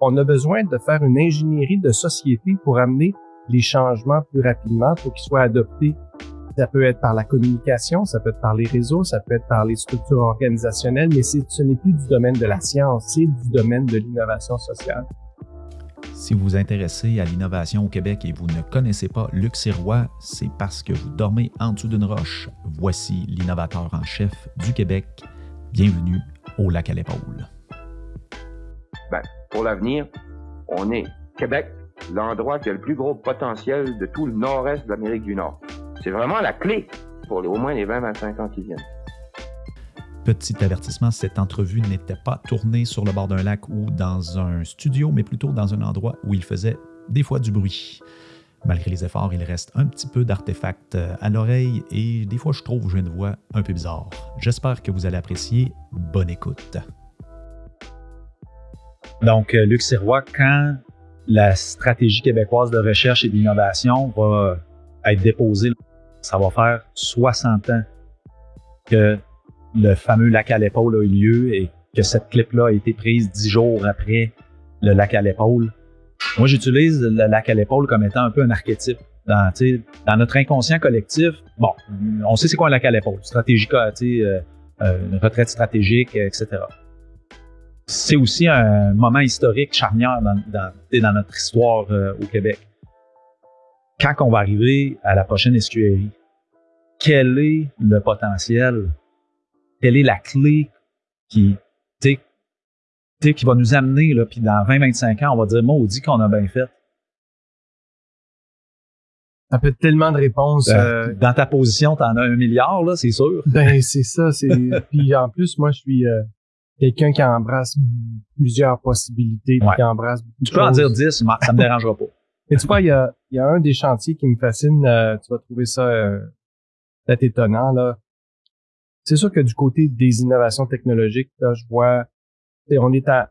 on a besoin de faire une ingénierie de société pour amener les changements plus rapidement, pour qu'ils soient adoptés. Ça peut être par la communication, ça peut être par les réseaux, ça peut être par les structures organisationnelles, mais ce n'est plus du domaine de la science, c'est du domaine de l'innovation sociale. Si vous vous intéressez à l'innovation au Québec et vous ne connaissez pas Luc Sirois, c'est parce que vous dormez en dessous d'une roche. Voici l'innovateur en chef du Québec. Bienvenue au lac à l'épaule. Ben, pour l'avenir, on est Québec, l'endroit qui a le plus gros potentiel de tout le nord-est de l'Amérique du Nord. C'est vraiment la clé pour au moins les 20-25 ans qui viennent. Petit avertissement, cette entrevue n'était pas tournée sur le bord d'un lac ou dans un studio, mais plutôt dans un endroit où il faisait des fois du bruit. Malgré les efforts, il reste un petit peu d'artefacts euh, à l'oreille et des fois je trouve que j'ai une voix un peu bizarre. J'espère que vous allez apprécier. Bonne écoute. Donc, euh, Luc Sirois, quand la stratégie québécoise de recherche et d'innovation va être déposée, ça va faire 60 ans que le fameux lac à l'épaule a eu lieu et que cette clip-là a été prise dix jours après le lac à l'épaule. Moi, j'utilise le lac à l'épaule comme étant un peu un archétype. Dans, notre inconscient collectif, bon, on sait c'est quoi un lac à l'épaule, stratégique, euh, euh, une retraite stratégique, etc. C'est aussi un moment historique charnière dans, dans, dans notre histoire euh, au Québec. Quand on va arriver à la prochaine SQRI, quel est le potentiel? Quelle est la clé qui, qui va nous amener, là, puis dans 20-25 ans, on va dire, dit qu'on a bien fait. Ça peut être tellement de réponses. Ben, euh, dans ta position, tu en as un milliard, là, c'est sûr. Ben, c'est ça. Puis en plus, moi, je suis euh, quelqu'un qui embrasse plusieurs possibilités, qui embrasse beaucoup Tu peux en dire 10, ça me dérangera pas. Et tu vois, il y a, y a un des chantiers qui me fascine. Euh, tu vas trouver ça peut-être étonnant, là. C'est sûr que du côté des innovations technologiques, là, je vois, on est à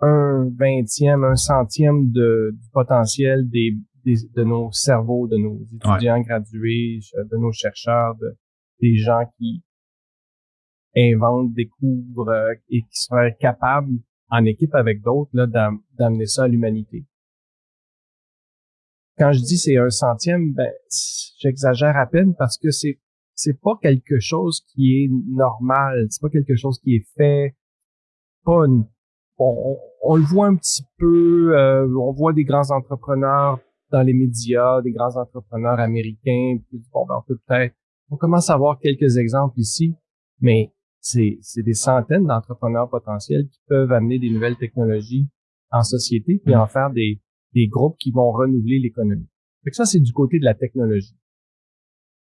un vingtième, un centième de, du potentiel des, de nos cerveaux, de nos étudiants gradués, de nos chercheurs, de, des gens qui inventent, découvrent euh, et qui seraient capables, en équipe avec d'autres, d'amener ça à l'humanité. Quand je dis c'est un centième, ben, j'exagère à peine parce que c'est c'est pas quelque chose qui est normal, c'est pas quelque chose qui est fait. Pas on, le voit un petit peu, euh, on voit des grands entrepreneurs dans les médias, des grands entrepreneurs américains. Puis, bon, ben, on peut peut-être, on commence à voir quelques exemples ici, mais c'est, des centaines d'entrepreneurs potentiels qui peuvent amener des nouvelles technologies en société puis en faire des, des groupes qui vont renouveler l'économie. Fait que ça, c'est du côté de la technologie.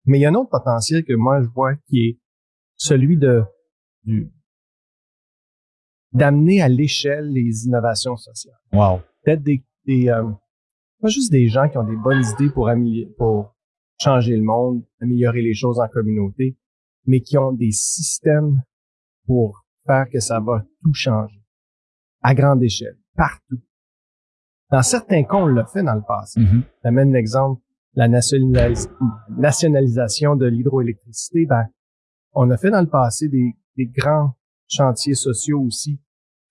Mais il y a un autre potentiel que moi je vois qui est celui de du d'amener à l'échelle les innovations sociales. Wow. Peut-être des, des euh, pas juste des gens qui ont des bonnes idées pour pour changer le monde, améliorer les choses en communauté, mais qui ont des systèmes pour faire que ça va tout changer à grande échelle, partout. Dans certains cas, on l'a fait dans le passé. Mm J'amène l'exemple la nationalisation de l'hydroélectricité, ben, on a fait dans le passé des, grands chantiers sociaux aussi,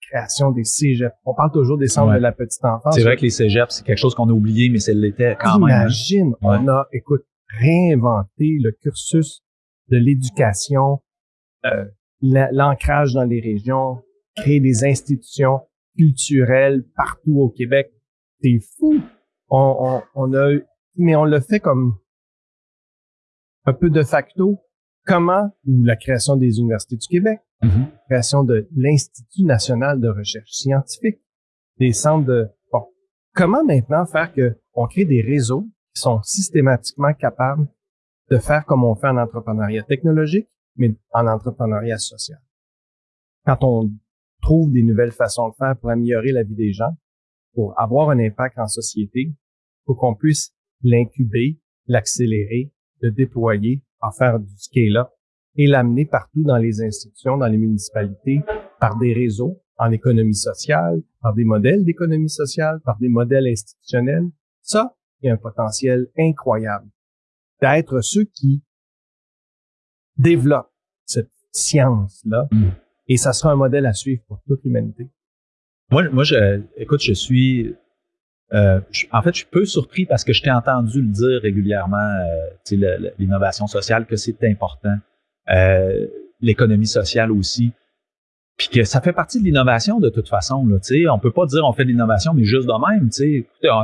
création des cégeps. On parle toujours des centres de la petite enfance. C'est vrai que les cégeps, c'est quelque chose qu'on a oublié, mais c'est l'était quand même. Hein. Imagine, on a, écoute, réinventé le cursus de l'éducation, euh, l'ancrage dans les régions, créer des institutions culturelles partout au Québec. C'est fou. On, on, on a mais on le fait comme un peu de facto. Comment, ou la création des universités du Québec, mm-hmm. création de l'Institut national de recherche scientifique, des centres de... Bon, comment maintenant faire que on crée des réseaux qui sont systématiquement capables de faire comme on fait en entrepreneuriat technologique, mais en entrepreneuriat social. Quand on trouve des nouvelles façons de faire pour améliorer la vie des gens, pour avoir un impact en société, pour qu'on puisse l'incuber, l'accélérer, le déployer, en faire du scale-up et l'amener partout dans les institutions, dans les municipalités, par des réseaux en économie sociale, par des modèles d'économie sociale, par des modèles institutionnels. Ça, il y a un potentiel incroyable d'être ceux qui développent cette science-là. Mm. Et ça sera un modèle à suivre pour toute l'humanité. Moi, moi je, écoute, je suis euh, en fait, je suis peu surpris parce que je t'ai entendu le dire régulièrement, euh, l'innovation sociale, que c'est important. Euh, l'économie sociale aussi. Puis que ça fait partie de l'innovation de toute façon. Là, on peut pas dire on fait de l'innovation, mais juste de même.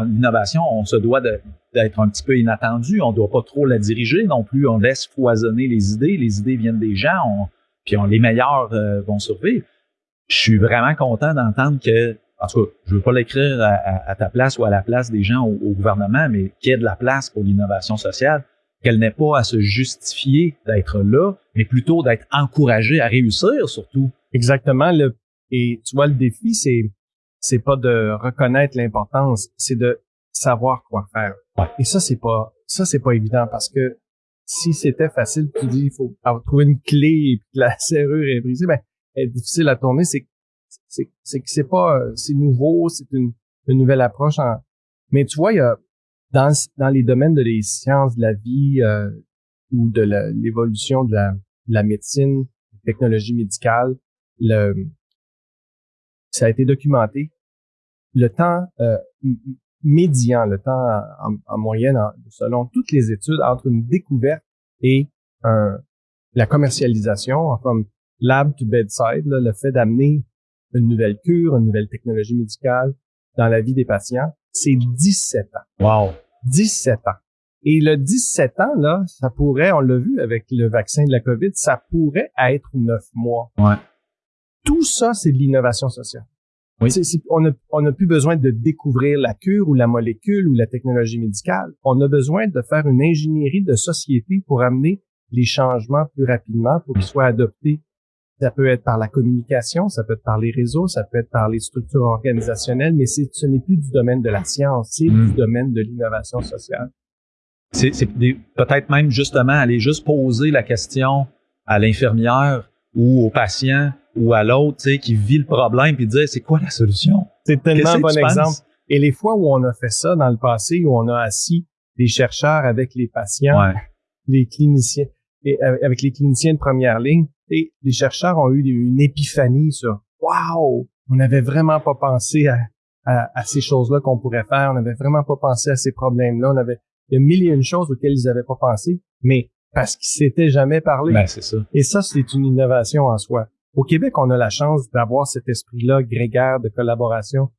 L'innovation, on se doit d'être un petit peu inattendu. On doit pas trop la diriger non plus. On laisse foisonner les idées. Les idées viennent des gens. puis on, les meilleurs vont survivre. Je suis vraiment content d'entendre que en tout cas, je veux pas l'écrire à, ta place ou à la place des gens au, gouvernement, mais qu'il y ait de la place pour l'innovation sociale, qu'elle n'ait pas à se justifier d'être là, mais plutôt d'être encouragée à réussir surtout. Exactement. Le, et tu vois, le défi, c'est c'est pas de reconnaître l'importance, c'est de savoir quoi faire. Et ça, c'est pas ça, c'est pas évident parce que si c'était facile, tu dis il faut trouver une clé et que la serrure est brisée, ben, elle est difficile à tourner. C'est c'est que c'est pas c'est nouveau, c'est une, nouvelle approche. mais tu vois, il y a dans dans les domaines de les sciences de la vie euh, ou de l'évolution de la, de la médecine, technologie médicale, le ça a été documenté. Le temps euh, médian, le temps en, moyenne, selon toutes les études, entre une découverte et un, la commercialisation, comme lab to bedside, le fait d'amener une nouvelle cure, une nouvelle technologie médicale dans la vie des patients, c'est 17 ans. Wow. 17 ans. Et le 17 ans, là, ça pourrait, on l'a vu avec le vaccin de la COVID, ça pourrait être 9 mois. Ouais. Tout ça, c'est de l'innovation sociale. Oui. on n'a plus besoin de découvrir la cure ou la molécule ou la technologie médicale. On a besoin de faire une ingénierie de société pour amener les changements plus rapidement pour qu'ils soient adoptés ça peut être par la communication, ça peut être par les réseaux, ça peut être par les structures organisationnelles, mais ce n'est plus du domaine de la science, c'est du hmm. domaine de l'innovation sociale. C'est peut-être même justement aller juste poser la question à l'infirmière ou au patient ou à l'autre qui vit le problème puis dire c'est quoi la solution? C'est tellement un bon exemple. Et les fois où on a fait ça dans le passé, où on a assis les chercheurs avec les patients, les cliniciens, et euh, avec les cliniciens de première ligne, et les chercheurs ont eu une épiphanie sur Wow! On n'avait vraiment pas pensé à, à, ces choses-là qu'on pourrait faire. On n'avait vraiment pas pensé à ces problèmes-là. On avait il y a mille et une choses auxquelles ils n'avaient pas pensé, mais parce qu'ils s'étaient jamais parlé. Ben, c'est ça. Et ça, c'est une innovation en soi. Au Québec, on a la chance d'avoir cet esprit-là grégaire de collaboration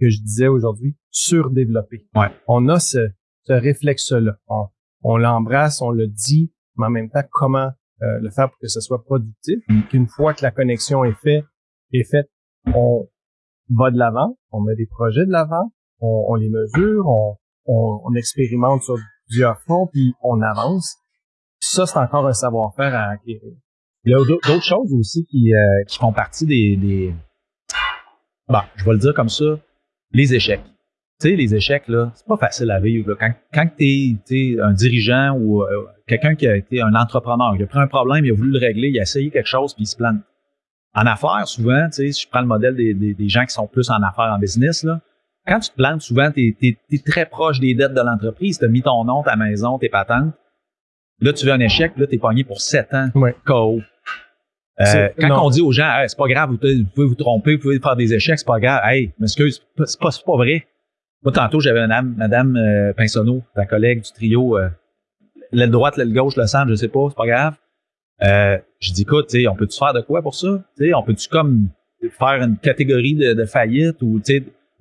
que je disais aujourd'hui, surdéveloppé. Ouais. On a ce, ce réflexe-là. On, on l'embrasse, on le dit, mais en même temps, comment euh, le faire pour que ce soit productif. Mm. Qu'une fois que la connexion est faite, est faite, on va de l'avant, on met des projets de l'avant, on, les mesure, on, on, expérimente sur plusieurs fronts, puis on avance. Ça, c'est encore un savoir-faire à acquérir. Il y a d'autres choses aussi qui, euh, qui font partie des, des... Bon, je vais le dire comme ça, les échecs. Tu sais, les échecs, là, c'est pas facile à vivre. Quand, quand tu es, un dirigeant ou euh, quelqu'un qui a été un entrepreneur, il a pris un problème, il a voulu le régler, il a essayé quelque chose, puis il se plante. En affaires, souvent, tu sais, si je prends le modèle des, des, gens qui sont plus en affaires, en business, là, quand tu te plantes, souvent, tu es, très proche des dettes de l'entreprise, tu as mis ton nom, ta maison, tes patentes. Là, tu veux un échec, là, tu es pogné pour sept ans. Ouais. KO. Euh, quand on dit aux gens, c'est pas grave, vous, pouvez vous tromper, vous pouvez faire des échecs, c'est pas grave. Hey, m'excuse, c'est pas, pas vrai. Moi, tantôt, j'avais madame, madame euh, Pinsonneau, ta collègue du trio, euh, l'aile droite, l'aile gauche, le centre, je sais pas, c'est pas grave. Euh, je dis, écoute, on peut-tu faire de quoi pour ça? T'sais, on peut-tu comme faire une catégorie de, de faillite ou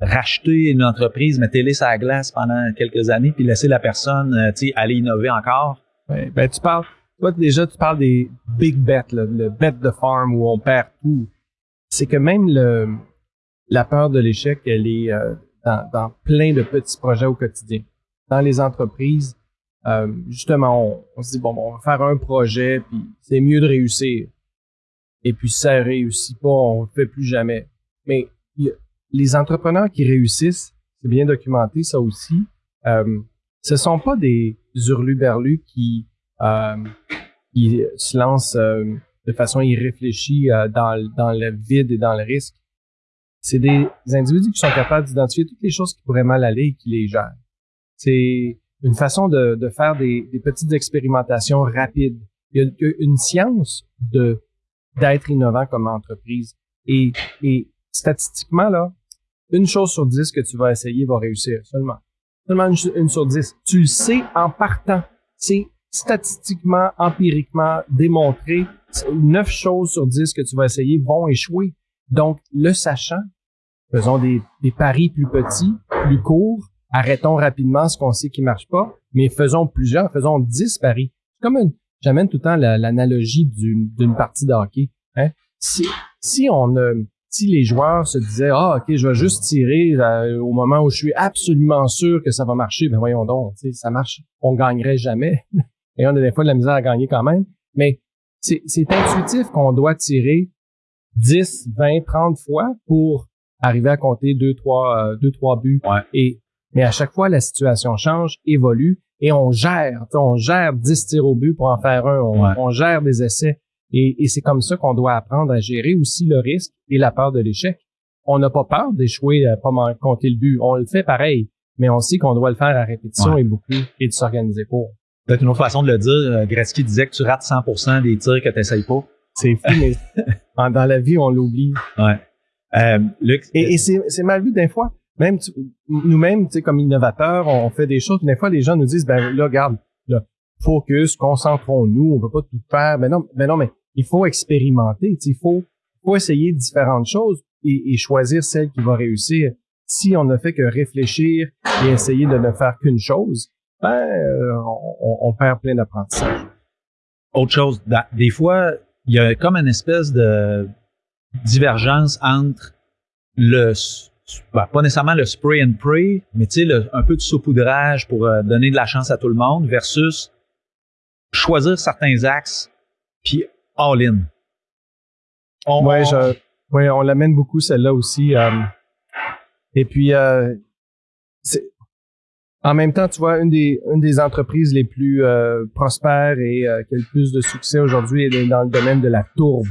racheter une entreprise, mettre-les sur la glace pendant quelques années, puis laisser la personne aller innover encore? ben, tu parles, toi, déjà, tu parles des big bets, le bet de farm où on perd tout. C'est que même le, la peur de l'échec, elle est dans, plein de petits projets au quotidien. Dans les entreprises, euh, justement, on, se dit, bon, on va faire un projet, puis c'est mieux de réussir. Et puis, si ça réussit pas, on le fait plus jamais. Mais les entrepreneurs qui réussissent, c'est bien documenté, ça aussi, euh, ce sont pas des hurluberlus qui, euh, qui se lancent euh, de façon irréfléchie euh, dans, le vide et dans le risque c'est des individus qui sont capables d'identifier toutes les choses qui pourraient mal aller et qui les gèrent. C'est une façon de, faire des, petites expérimentations rapides. Il y a une science d'être innovant comme entreprise. Et, et statistiquement, là, une chose sur dix que tu vas essayer va réussir seulement. Seulement une, une sur dix. Tu le sais en partant. C'est statistiquement, empiriquement démontré. Neuf choses sur dix que tu vas essayer vont échouer. Donc, le sachant, faisons des, paris plus petits, plus courts, arrêtons rapidement ce qu'on sait qui marche pas, mais faisons plusieurs, faisons dix paris. Comme une, j'amène tout le temps l'analogie d'une partie de hockey. Hein? Si, si on si les joueurs se disaient ah ok je vais juste tirer euh, au moment où je suis absolument sûr que ça va marcher ben voyons donc ça marche on gagnerait jamais et on a des fois de la misère à gagner quand même. Mais c'est intuitif qu'on doit tirer 10 20 30 fois pour arriver à compter deux trois euh, deux trois buts. Et mais à chaque fois la situation change évolue et on gère on gère 10 tirs au but pour en faire un. On gère des essais. Et, c'est comme ça qu'on doit apprendre à gérer aussi le risque et la peur de l'échec. On n'a pas peur d'échouer à pas compter le but. On le fait pareil, mais on sait qu'on doit le faire à répétition et beaucoup et de s'organiser pour. Peut-être une autre façon de le dire, euh, Gretzky disait que tu rates 100% des tirs que tu n'essayes pas. C'est fou, mais dans la vie, on l'oublie. Ouais. Euh, et, et c'est mal vu des fois. Même nous-mêmes, tu sais, comme innovateurs, on fait des choses. Des fois, les gens nous disent, ben là, regarde, là, focus, concentrons-nous, on peut pas tout faire. Ben non, ben non, mais il faut expérimenter. Il faut, faut essayer différentes choses et, choisir celle qui va réussir. Si on ne fait que réfléchir et essayer de ne faire qu'une chose, ben, euh, on, perd plein d'apprentissage. Autre chose, des fois, il y a comme une espèce de divergence entre le, ben, pas nécessairement le spray and pray, mais tu sais, un peu de saupoudrage pour euh, donner de la chance à tout le monde versus choisir certains axes puis all-in. On, ouais, je, ouais, on l'amène beaucoup celle-là aussi. Euh, et puis, euh, en même temps, tu vois, une des, une des entreprises les plus euh, prospères et euh, qui a le plus de succès aujourd'hui est dans le domaine de la tourbe.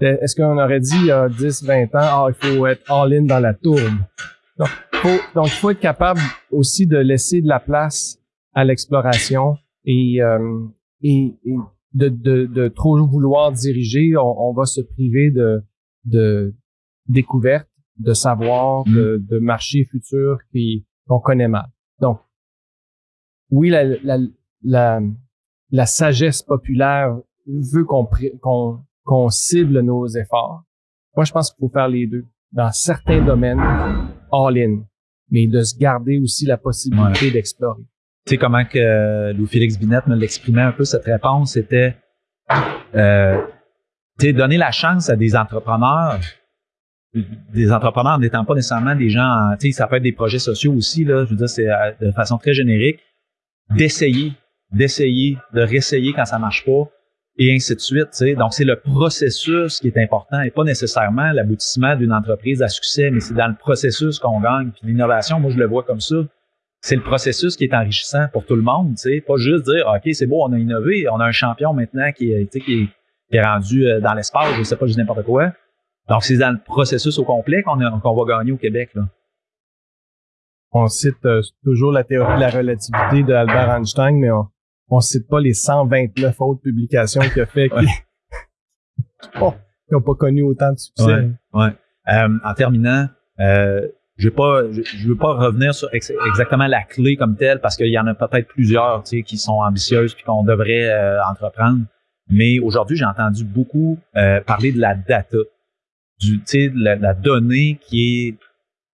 Est-ce qu'on aurait dit il y a 10, 20 ans, ah, il faut être all-in dans la tourbe? Donc, faut, donc, il faut être capable aussi de laisser de la place à l'exploration et, euh, et, et, de, de, de trop vouloir diriger, on, on va se priver de, de découvertes, de savoir, de, mm. de marchés futurs qu'on connaît mal. Donc, oui, la, la, la, la sagesse populaire veut qu'on cible nos efforts. Moi, je pense qu'il faut faire les deux. Dans certains domaines, all-in, mais de se garder aussi la possibilité d'explorer tu sais comment que euh, Louis-Félix Binette me l'exprimait un peu cette réponse, c'était euh, donner la chance à des entrepreneurs, des entrepreneurs n'étant pas nécessairement des gens, tu sais, ça peut être des projets sociaux aussi là, je veux dire c'est euh, de façon très générique, d'essayer, d'essayer, de réessayer quand ça marche pas et ainsi de suite. Tu sais. Donc c'est le processus qui est important et pas nécessairement l'aboutissement d'une entreprise à succès, mais c'est dans le processus qu'on gagne. Puis l'innovation, moi je le vois comme ça c'est le processus qui est enrichissant pour tout le monde, tu sais, pas juste dire OK, c'est beau, on a innové, on a un champion maintenant qui est, qui est, rendu euh, dans l'espace, je sais pas, juste n'importe quoi. Donc c'est dans le processus au complet qu'on va gagner au Québec là. On cite euh, toujours la théorie de la relativité de Albert Einstein, mais on, on cite pas les 129 autres publications qu'il a fait qui n'ont pas connu autant de succès. Ouais, euh, en terminant, euh, je je, veux pas revenir sur exactement la clé comme telle parce qu'il y en a peut-être plusieurs, tu sais, qui sont ambitieuses puis qu'on devrait entreprendre. Mais aujourd'hui, j'ai entendu beaucoup parler de la data, du, la, la, donnée qui est,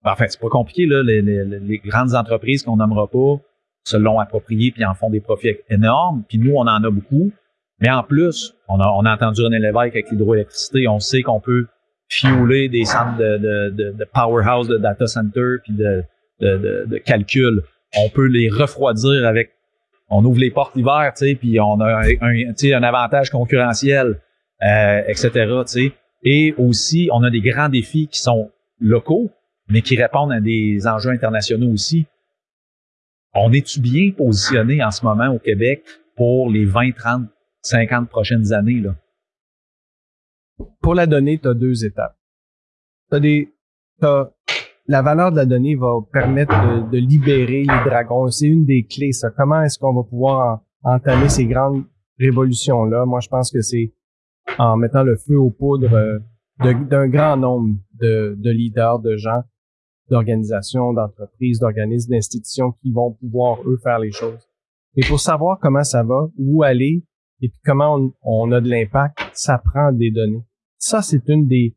enfin, c'est pas compliqué là, les, les, les grandes entreprises qu'on nommera pas se l'ont approprié puis en font des profits énormes. Puis nous, on en a beaucoup. Mais en plus, on a, on a entendu René Lévesque avec l'hydroélectricité. On sait qu'on peut fioler des centres de, de, de, powerhouse de data center puis de, de, calcul. On peut les refroidir avec on ouvre les portes l'hiver, tu sais, puis on a un, un avantage concurrentiel, euh, etc. Tu sais. Et aussi, on a des grands défis qui sont locaux, mais qui répondent à des enjeux internationaux aussi. On est-tu bien positionné en ce moment au Québec pour les 20, 30, 50 prochaines années? Là? pour la donnée, tu as deux étapes. T'as des, la valeur de la donnée va permettre de, libérer les dragons. C'est une des clés, ça. Comment est-ce qu'on va pouvoir entamer ces grandes révolutions-là? Moi, je pense que c'est en mettant le feu aux poudres euh, d'un grand nombre de, de leaders, de gens, d'organisations, d'entreprises, d'organismes, d'institutions qui vont pouvoir, eux, faire les choses. Et pour savoir comment ça va, où aller, et puis comment on, a de l'impact, ça prend des données. Ça, c'est une des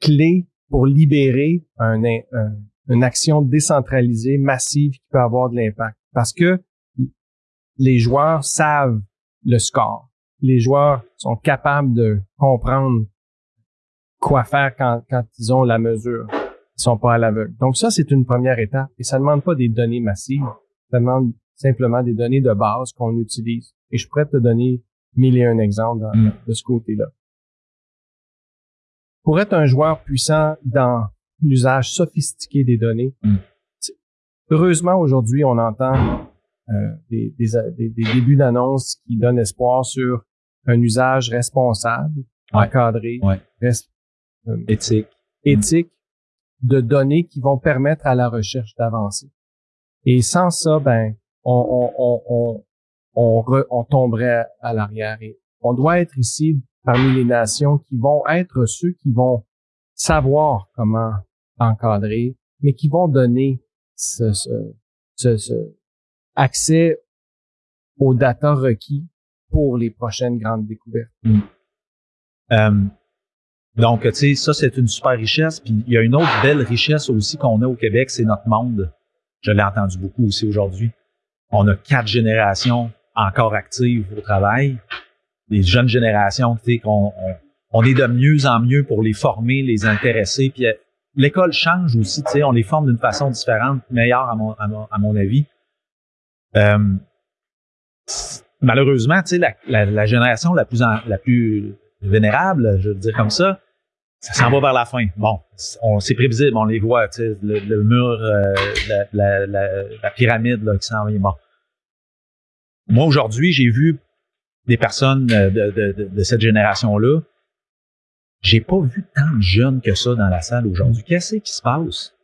clés pour libérer un, un, une action décentralisée, massive, qui peut avoir de l'impact. Parce que les joueurs savent le score. Les joueurs sont capables de comprendre quoi faire quand, quand ils ont la mesure. Ils sont pas à l'aveugle. Donc ça, c'est une première étape. Et ça ne demande pas des données massives. Ça demande simplement des données de base qu'on utilise. Et je pourrais te donner mille et un exemples mm. de ce côté-là. Pour être un joueur puissant dans l'usage sophistiqué des données, mm. heureusement aujourd'hui, on entend euh, des, des, débuts d'annonces qui donnent espoir sur un usage responsable, encadré, euh, éthique, éthique de données qui vont permettre à la recherche d'avancer. Et sans ça, ben, on, on, on, on, on tomberait à l'arrière. Et on doit être ici parmi les nations qui vont être ceux qui vont savoir comment encadrer, mais qui vont donner ce, ce, ce, accès aux data requis pour les prochaines grandes découvertes. Mm. Euh, donc, tu sais, ça, c'est une super richesse. Puis il y a une autre belle richesse aussi qu'on a au Québec, c'est notre monde. Je l'ai entendu beaucoup aussi aujourd'hui. On a quatre générations encore actives au travail. Des jeunes générations, tu sais, qu'on on, est de mieux en mieux pour les former, les intéresser. Puis euh, l'école change aussi, tu sais, on les forme d'une façon différente, meilleure à mon, à mon, avis. Euh, malheureusement, tu sais, la, génération la plus vénérable, je veux dire comme ça, ça s'en va vers la fin. Bon, on c'est prévisible, on les voit, tu sais, le, mur, euh, la, pyramide qui s'en vient. Moi, aujourd'hui, j'ai vu des personnes de, de, de, cette génération-là. J'ai pas vu tant de jeunes que ça dans la salle aujourd'hui. Qu'est-ce qui se passe?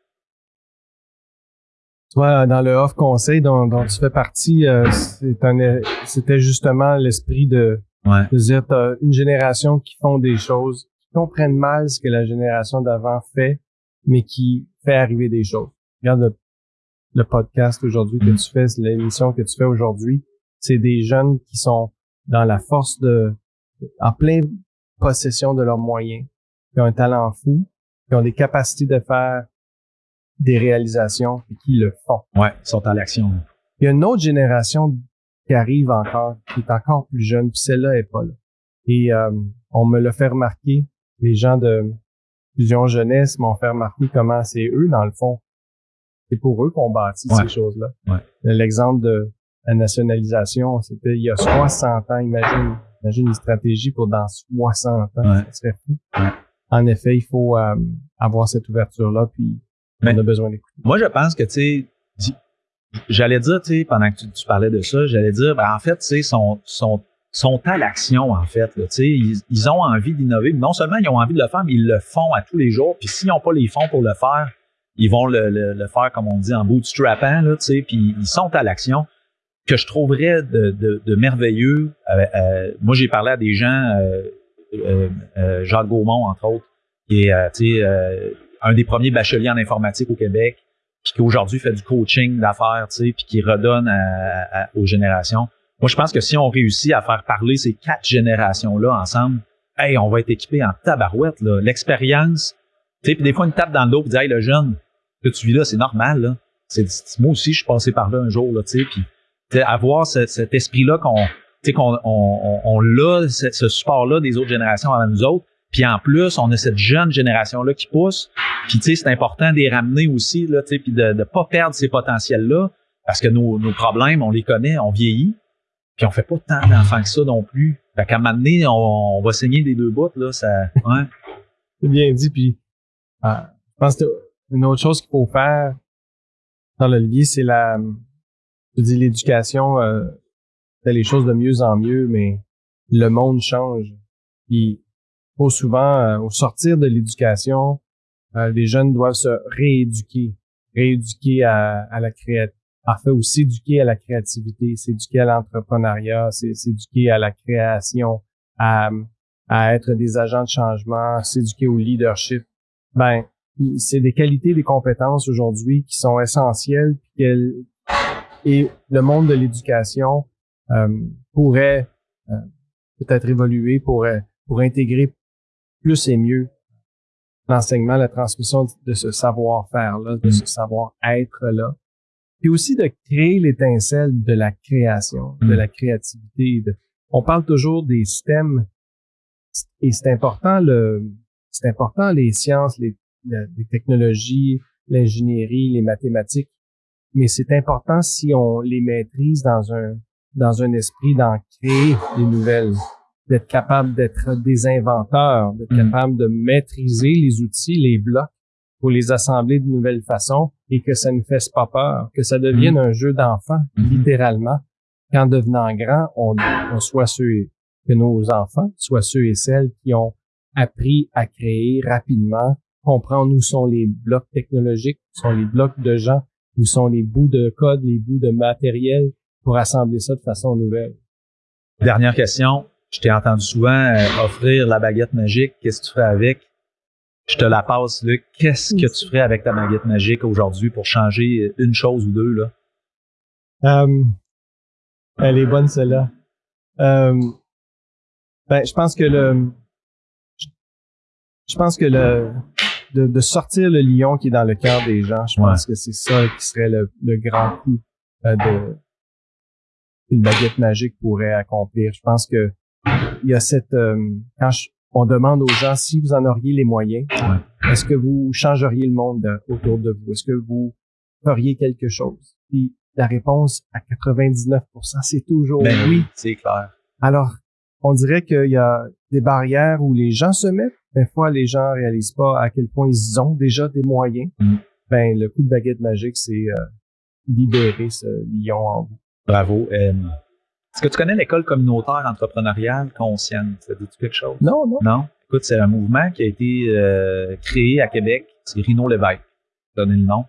Toi, dans le off conseil dont, dont tu fais partie, euh, c'était justement l'esprit de, ouais. de dire t'as une génération qui font des choses comprennent mal ce que la génération d'avant fait, mais qui fait arriver des choses. Regarde le, podcast aujourd'hui que tu fais, l'émission que tu fais aujourd'hui, c'est des jeunes qui sont dans la force de, en pleine possession de leurs moyens, qui ont un talent fou, qui ont des capacités de faire des réalisations et qui le font. Ouais, ils sont à l'action. Il y a une autre génération qui arrive encore, qui est encore plus jeune, puis celle-là est pas là. Et euh, on me l'a fait remarquer les gens de Fusion Jeunesse m'ont fait remarquer comment c'est eux, dans le fond. C'est pour eux qu'on bâtit ces choses-là. L'exemple de la nationalisation, c'était il y a 60 ans. Imagine, imagine une stratégie pour dans 60 ans. Ça serait fou. En effet, il faut euh, avoir cette ouverture-là, puis on a besoin d'écouter. Moi, je pense que, tu sais, j'allais dire, tu sais, pendant que tu, parlais de ça, j'allais dire, ben, en fait, tu sais, son, son sont à l'action, en fait. Là, ils, ils ont envie d'innover. Non seulement ils ont envie de le faire, mais ils le font à tous les jours. Puis s'ils n'ont pas les fonds pour le faire, ils vont le, le, faire, comme on dit, en bootstrappant, là, puis ils sont à l'action. Que je trouverais de, de, de merveilleux. Euh, euh, moi, j'ai parlé à des gens, euh, euh Jacques Gaumont, entre autres, qui est un des premiers bacheliers en informatique au Québec, puis qui aujourd'hui fait du coaching d'affaires, puis qui redonne aux générations. Moi, je pense que si on réussit à faire parler ces quatre générations-là ensemble, hey, on va être équipé en tabarouette, là. L'expérience, tu sais, des fois, une tape dans le dos, puis hey, le jeune, que tu vis là, c'est normal, là. C'est, moi aussi, je suis passé par là un jour, tu sais, puis avoir cet esprit-là qu'on, tu sais, qu'on on, on, l'a, ce, support-là des autres générations avant nous autres, puis en plus, on a cette jeune génération-là qui pousse, puis tu sais, c'est important de les ramener aussi, là, tu sais, puis de ne pas perdre ces potentiels-là, parce que nos, nos problèmes, on les connaît, on vieillit, puis on fait pas tant d'enfants que ça non plus. Fait qu'à un moment donné, on, va saigner des deux bouts, là, ça. Ouais. C'est bien dit, puis ah, je pense que une autre chose qu'il faut faire dans le c'est la je dis l'éducation, euh, les choses de mieux en mieux, mais le monde change. Puis trop souvent, euh, au sortir de l'éducation, euh, les jeunes doivent se rééduquer, rééduquer à, à la créativité en fait aussi éduquer à la créativité, s'éduquer à l'entrepreneuriat, s'éduquer à la création, à, à être des agents de changement, s'éduquer au leadership, ben c'est des qualités, des compétences aujourd'hui qui sont essentielles et le monde de l'éducation euh, pourrait euh, peut-être évoluer pour pour intégrer plus et mieux l'enseignement, la transmission de ce savoir-faire là, de ce savoir-être là, puis aussi de créer l'étincelle de la création, de la créativité. on parle toujours des systèmes et c'est important le c'est important les sciences, les, les technologies, l'ingénierie, les mathématiques, mais c'est important si on les maîtrise dans un dans un esprit d'en créer des nouvelles, d'être capable d'être des inventeurs, d'être mm. capable de maîtriser les outils, les blocs pour les assembler de nouvelles façons et que ça ne fasse pas peur, que ça devienne mm. un jeu d'enfant, mm-hmm. littéralement, qu'en devenant grand, on, on soit ceux que nos enfants soient ceux et celles qui ont appris à créer rapidement, comprendre où sont les blocs technologiques, où sont les blocs de gens, où sont les bouts de code, les bouts de matériel pour assembler ça de façon nouvelle. Dernière question. Je t'ai entendu souvent euh, offrir la baguette magique. Qu'est-ce que tu ferais avec? Je te la passe, Luc. Qu'est-ce que tu ferais avec ta baguette magique aujourd'hui pour changer une chose ou deux, là? Euh, elle est bonne, celle-là. Euh, ben, je pense que le, je pense que le, de, sortir le lion qui est dans le cœur des gens, je pense que c'est ça qui serait le, grand coup euh, de une baguette magique pourrait accomplir. Je pense que il y a cette euh, quand on demande aux gens si vous en auriez les moyens, est-ce que vous changeriez le monde autour de vous? Est-ce que vous feriez quelque chose? Puis la réponse à 99%, c'est toujours ben oui. C'est clair. Alors on dirait qu'il y a des barrières où les gens se mettent. Des fois, les gens réalisent pas à quel point ils ont déjà des moyens. Mm. Ben, le coup de baguette magique, c'est euh, libérer ce lion en vous. Bravo. Euh, est-ce que tu connais l'école communautaire entrepreneuriale consciente? Ça dit quelque chose? Non, non. Non? Écoute, c'est un mouvement qui a été euh, créé à Québec. C'est Rino Lévesque. Donner le nom.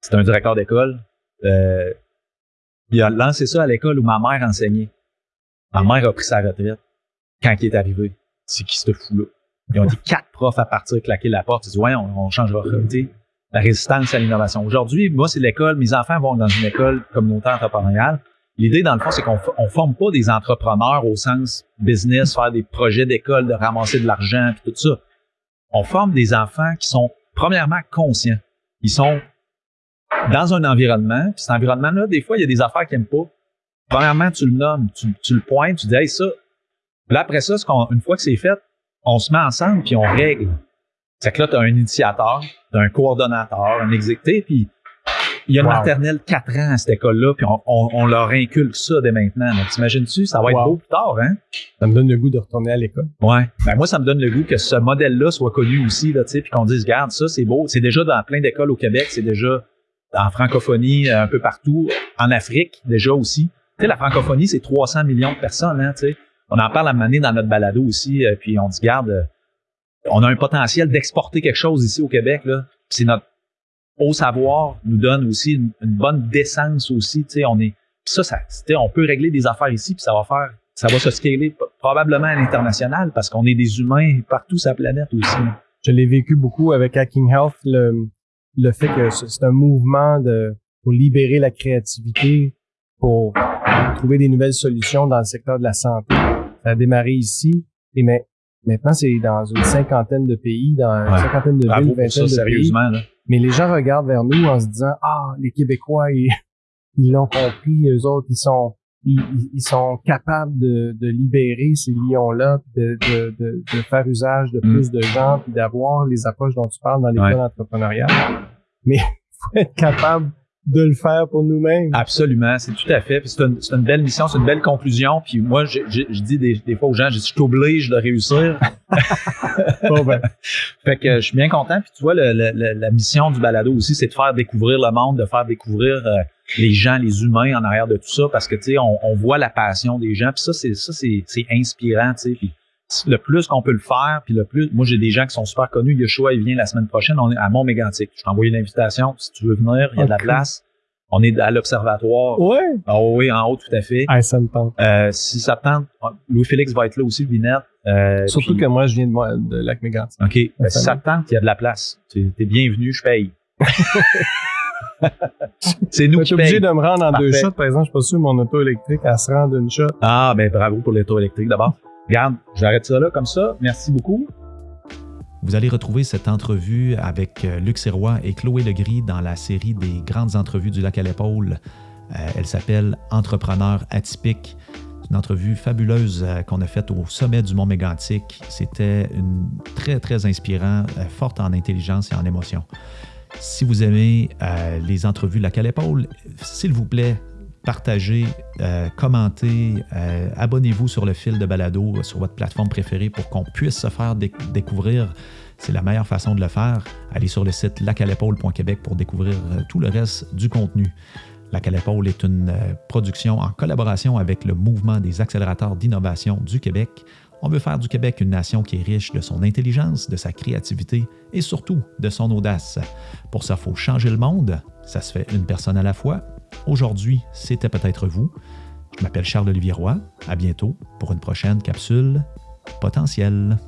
C'est un directeur d'école. il a lancé ça à l'école où ma mère enseignait. Ma mère a pris sa retraite quand il est arrivé. C'est qui se fou là? Ils ont dit quatre profs à partir, claquer la porte. Ils disent, ouais, on, on changera. La résistance à l'innovation. Aujourd'hui, moi, c'est l'école. Mes enfants vont dans une école communautaire entrepreneuriale. L'idée, dans le fond, c'est qu'on on forme pas des entrepreneurs au sens business, faire des projets d'école, de ramasser de l'argent, puis tout ça. On forme des enfants qui sont, premièrement, conscients. Ils sont dans un environnement, puis cet environnement-là, des fois, il y a des affaires qu'ils n'aiment pas. Premièrement, tu le nommes, tu, le pointes, tu dis, hey, ça. Puis là, après ça, une fois que c'est fait, on se met ensemble puis on règle. C'est que là, tu as un initiateur, tu as un coordonnateur, un exécuté, puis il y a une maternelle 4 ans à cette école-là, puis on, leur inculque ça dès maintenant. Donc, t'imagines-tu, ça va être beau plus tard, hein? Ça me donne le goût de retourner à l'école. Ouais. Ben, moi, ça me donne le goût que ce modèle-là soit connu aussi, là, tu sais, puis qu'on dise, regarde, ça, c'est beau. C'est déjà dans plein d'écoles au Québec, c'est déjà en francophonie, un peu partout, en Afrique, déjà aussi la francophonie, c'est 300 millions de personnes, hein, On en parle à un dans notre balado aussi, euh, puis on dit, garde, euh, on a un potentiel d'exporter quelque chose ici au Québec, là. C'est notre haut savoir nous donne aussi une, bonne décence aussi, tu on est, ça, ça, on peut régler des affaires ici, puis ça va faire, ça va se scaler probablement à l'international parce qu'on est des humains partout sur la planète aussi. Je l'ai vécu beaucoup avec Hacking Health, le, le fait que c'est un mouvement de, pour libérer la créativité, pour trouver des nouvelles solutions dans le secteur de la santé. Ça a démarré ici, et mais maintenant c'est dans une cinquantaine de pays, dans une cinquantaine de villes, vingtaine de sérieusement, pays. Mais les gens regardent vers nous en se disant ah les Québécois ils ils l'ont compris, eux autres ils sont ils, ils sont capables de, de libérer ces lions-là, de, de, de, de, faire usage de mm. plus de gens, puis d'avoir les approches dont tu parles dans l'école entrepreneuriale. Mais faut être capable de le faire pour nous-mêmes. Absolument, c'est tout à fait. c'est une, une, belle mission, c'est une belle conclusion. Puis moi, je, je, dis des, des, fois aux gens, je, je t'oblige de réussir. bon ben. fait que je suis bien content. Puis tu vois, le, la mission du balado aussi, c'est de faire découvrir le monde, de faire découvrir euh, les gens, les humains en arrière de tout ça, parce que tu sais, on, on, voit la passion des gens. Puis ça, c'est ça, c'est, c'est inspirant, tu sais. Puis le plus qu'on peut le faire, puis le plus, moi j'ai des gens qui sont super connus. Yoshua, il vient la semaine prochaine, on est à Mont-Mégantic. Je t'ai envoyé une invitation. Si tu veux venir, il y a de la place. On est à l'observatoire. Ouais. Ah oui, en haut, tout à fait. Ah, ça me tente. Euh, si ça te tente, Louis-Félix va être là aussi, Vinette. Euh, Surtout puis- que moi, je viens de, moi, de Lac-Mégantic. OK. Ben, si Ça te tente, il y a de la place. Tu es bienvenu, je paye. c'est nous Je qui suis obligé de me rendre en deux shots. Par exemple, je suis pas sûr mon auto électrique, elle se rend d'une shot. Ah, ben bravo pour l'auto électrique d'abord. J'arrête ça là comme ça. Merci beaucoup. Vous allez retrouver cette entrevue avec euh, Luc Sirois et Chloé Legris dans la série des grandes entrevues du lac à l'épaule. Euh, elle s'appelle Entrepreneur atypique. C'est une entrevue fabuleuse euh, qu'on a faite au sommet du Mont Mégantic. C'était très, très inspirant, forte en intelligence et en émotion. Si vous aimez les entrevues lac à l'épaule, s'il vous plaît, partagez, euh, commentez, euh, abonnez-vous sur le fil de balado sur votre plateforme préférée pour qu'on puisse se faire déc- découvrir. C'est la meilleure façon de le faire. Allez sur le site lacalépaule.québec pour découvrir euh, tout le reste du contenu. Lac à l'épaule est une production en collaboration avec le mouvement des accélérateurs d'innovation du Québec. On veut faire du Québec une nation qui est riche de son intelligence, de sa créativité et surtout de son audace. Pour ça, il faut changer le monde. Ça se fait une personne à la fois. Aujourd'hui, c'était peut-être vous. Je m'appelle Charles-Olivier Roy. À bientôt pour une prochaine capsule potentielle.